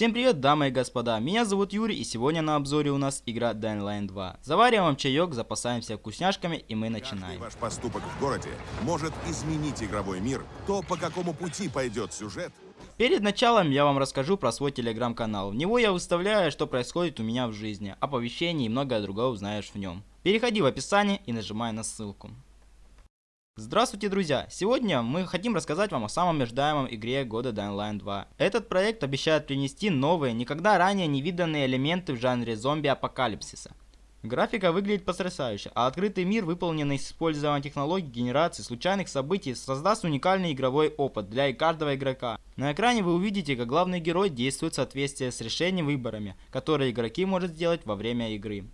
Всем привет, дамы и господа, меня зовут Юрий и сегодня на обзоре у нас игра Dying Line 2. Завариваем чаек, запасаемся вкусняшками и мы начинаем. Каждый ваш поступок в городе может изменить игровой мир. То, по какому пути пойдет сюжет, Перед началом я вам расскажу про свой телеграм-канал. В него я выставляю, что происходит у меня в жизни, оповещения и многое другое узнаешь в нем. Переходи в описание и нажимай на ссылку. Здравствуйте, друзья! Сегодня мы хотим рассказать вам о самом ожидаемом игре года Dying Line 2. Этот проект обещает принести новые, никогда ранее не виданные элементы в жанре зомби-апокалипсиса. Графика выглядит потрясающе, а открытый мир, выполненный с использованием технологий генерации случайных событий, создаст уникальный игровой опыт для каждого игрока. На экране вы увидите, как главный герой действует в соответствии с решением выборами, которые игроки могут сделать во время игры.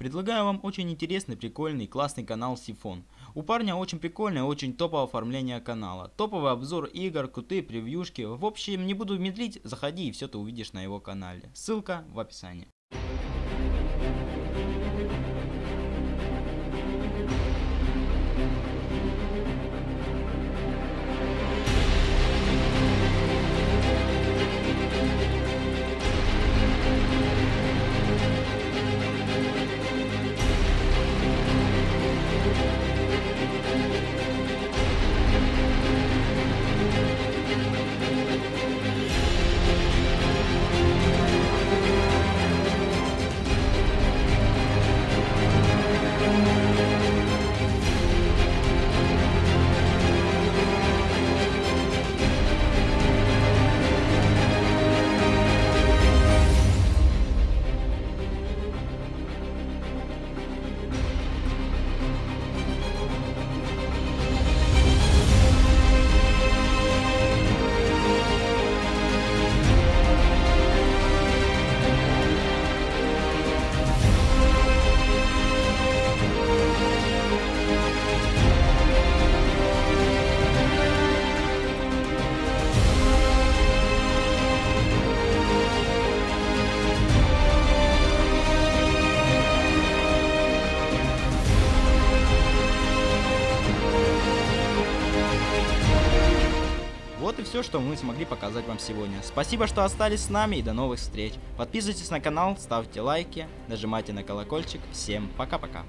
Предлагаю вам очень интересный, прикольный, классный канал Сифон. У парня очень прикольное, очень топовое оформление канала. Топовый обзор игр, крутые превьюшки. В общем, не буду медлить, заходи и все ты увидишь на его канале. Ссылка в описании. Вот и все, что мы смогли показать вам сегодня. Спасибо, что остались с нами и до новых встреч. Подписывайтесь на канал, ставьте лайки, нажимайте на колокольчик. Всем пока-пока.